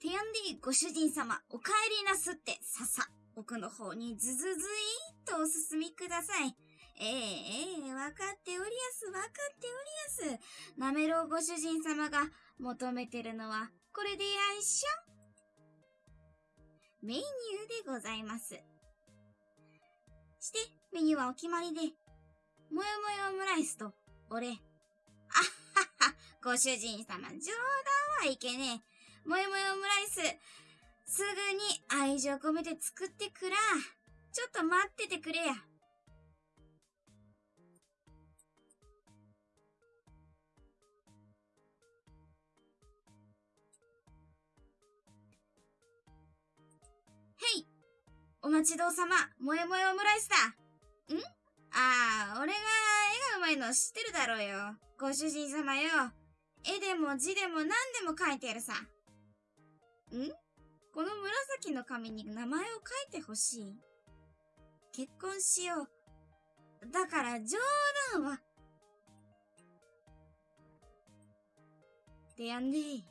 てやんでいご主人様、お帰りなすって、ささ、奥の方にずずずいーっとお進みください。ええええわかっておりやす、わかっておりやす。なめろうご主人様が求めてるのは、これでやんしょ。メニューでございます。して、メニューはお決まりで、もよもよオムライスと、俺。あっはっは、ご主人様、冗談はいけねえ。もよもよオムライス、すぐに愛情込めて作ってくら。ちょっと待っててくれや。へいお待ちどうさま、もやもやオムライスだ。ん？ああ、俺が絵がうまいの知ってるだろうよ。ご主人様よ。絵でも字でも何でも書いてやるさ。ん？この紫の紙に名前を書いてほしい。結婚しよう。だから冗談は。でやんでい。